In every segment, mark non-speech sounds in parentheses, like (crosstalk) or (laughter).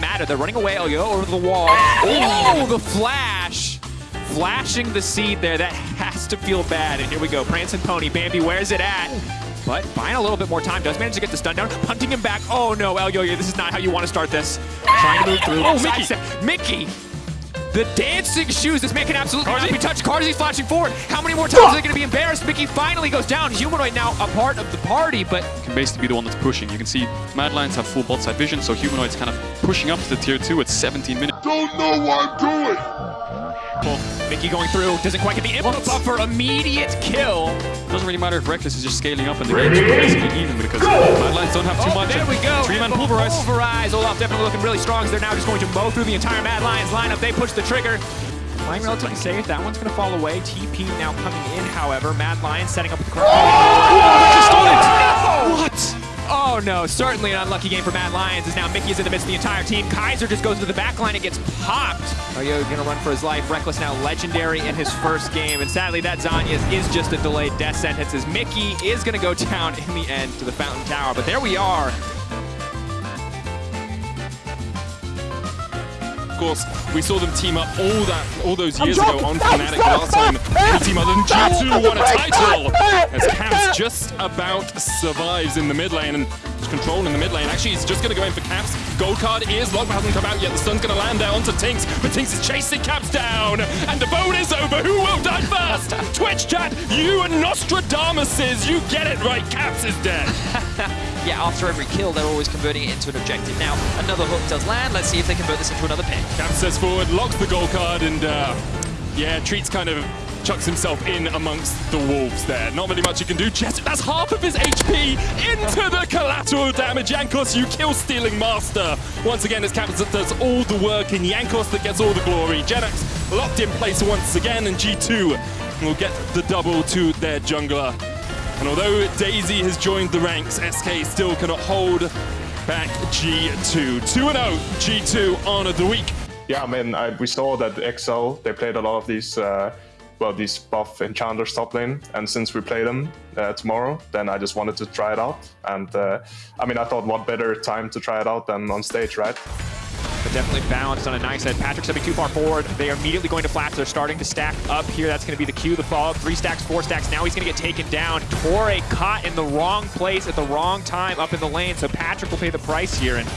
better. They're running away. Oh, Elyoya over the wall. Ah! Oh, the flash! Flashing the seed there. That has to feel bad. And here we go. Prancing Pony. Bambi, where's it at? But buying a little bit more time. Does manage to get the stun down. Hunting him back. Oh no, Elyoya, this is not how you want to start this. Trying to move through. Oh, Mickey! Mickey! The dancing shoes. This man can absolutely not be touched. Carzzy's flashing forward. How many more times are they going to be embarrassed? Mickey finally goes down. Humanoid now a part of the party, but... Can basically be the one that's pushing. You can see Mad Lions have full bot side vision, so Humanoid's kind of pushing up to the tier 2 at 17 minutes. Don't know what I'm doing! Well, Mickey going through, doesn't quite get the input buffer, immediate kill. Doesn't really matter if Rekkles is just scaling up and the game's basically even because Mad Lions don't have too oh, much. There we go. Three-man pulverize. Pulverize. Olaf definitely looking really strong as they're now just going to mow through the entire Mad Lions lineup. They push the trigger. Playing relatively safe. That one's going to fall away. TP now coming in, however. Mad Lions setting up with the car. Oh! Oh no, certainly an unlucky game for Mad Lions as now Mickey is in the midst of the entire team. Kaiser just goes to the back line and gets popped. Oh, Aryo gonna run for his life. Rekkles now legendary in his first game. And sadly that Zhonya's is just a delayed death sentence as Mickey is gonna go (laughs) down in the end to the Fountain Tower. But there we are. Course, we saw them team up all that all those years ago on Fnatic last time. Any team other than G2 won a title! As Caps just about survives in the mid lane and control in the mid lane. Actually, he's just going to go in for Caps. Gold card is locked, hasn't come out yet. The stun's going to land there onto TynX, but TynX is chasing Caps down. And the vote is over. Who will die first? Twitch chat, you and Nostradamuses, you get it right. Caps is dead. (laughs) (laughs) yeah, after every kill, they're always converting it into an objective. Now, another hook does land. Let's see if they convert this into another pick. Says forward, locks the goal card, and uh, yeah, Treatz kind of chucks himself in amongst the wolves there. Not really much he can do. Just, that's half of his HP into the collateral damage. Jankos, you kill stealing master. Once again, it's Captain that does all the work, and Jankos that gets all the glory. JerAx locked in place once again, and G2 will get the double to their jungler. And although Daisy has joined the ranks, SK still cannot hold back G2. 2-0 G2 on the week. Yeah, I mean, I, we saw that XL, they played a lot of these uh, well, these buff enchanters top lane. And since we play them uh, tomorrow, then I just wanted to try it out. And uh, I mean, I thought what better time to try it out than on stage, right? But definitely balanced on a nice head. Patrik stepping too far forward. They are immediately going to flash. They're starting to stack up here. That's going to be the cue, the follow Three stacks, four stacks. Now he's going to get taken down. Tore caught in the wrong place at the wrong time up in the lane. So Patrik will pay the price here. And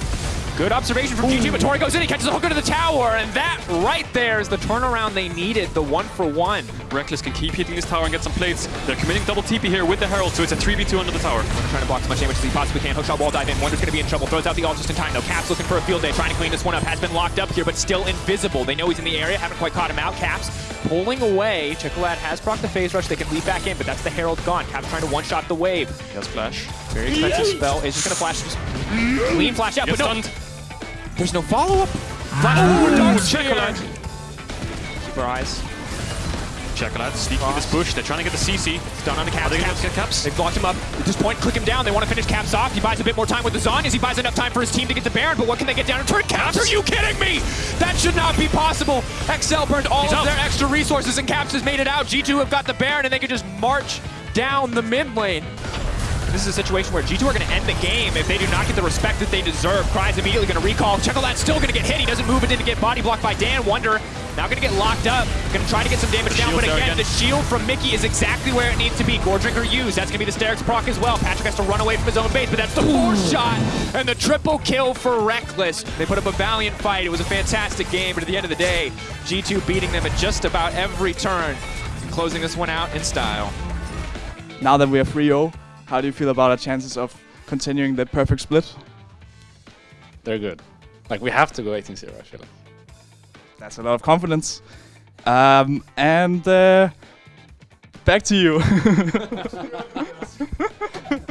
Good observation from G2, but Tore goes in, he catches the hooker to the tower, and that right there is the turnaround they needed, the one for one. Rekkles can keep hitting this tower and get some plates. They're committing double TP here with the Herald, so it's a 3v2 under the tower. Wunder trying to block as much damage as he possibly can. Hookshot wall dive in. Wunder's going to be in trouble. Throws out the ult just in time, though. Caps looking for a field day, trying to clean this one up. Has been locked up here, but still invisible. They know he's in the area, haven't quite caught him out. Caps pulling away. Czekolad has proc the phase rush. They can leap back in, but that's the Herald gone. Caps trying to one-shot the wave. He has flash. Very expensive spell. Is just going to flash. Just clean flash out, but no. Stunned. There's no follow-up. Ah. Oh, check it out. Keep our eyes. Check it out. Sneaking this bush. They're trying to get the CC. It's done on the Caps. Are they Caps. Get Caps? They've locked him up. At this point, click him down. They want to finish Caps off. He buys a bit more time with the Zhonya's. He buys enough time for his team to get the Baron, but what can they get down and turn Caps? Are you kidding me? That should not be possible. XL burned all He's of up. their extra resources, and Caps has made it out. G2 have got the Baron, and they can just march down the mid lane. This is a situation where G2 are going to end the game if they do not get the respect that they deserve. Kryze's immediately going to recall. Czekolad's still going to get hit. He doesn't move it didn't get body blocked by Dan. Wunder now going to get locked up. Going to try to get some damage down, but again, again, the shield from Mickey is exactly where it needs to be. Goredrinker used. That's going to be the Sterak's proc as well. Patrik has to run away from his own base, but that's the fourth shot and the triple kill for Rekkles. They put up a valiant fight. It was a fantastic game, but at the end of the day, G2 beating them at just about every turn and closing this one out in style. Now that we are 3-0, how do you feel about our chances of continuing the perfect split? They're good. Like, we have to go 18-0, I feel like. That's a lot of confidence. Um, and uh, back to you. (laughs) (laughs)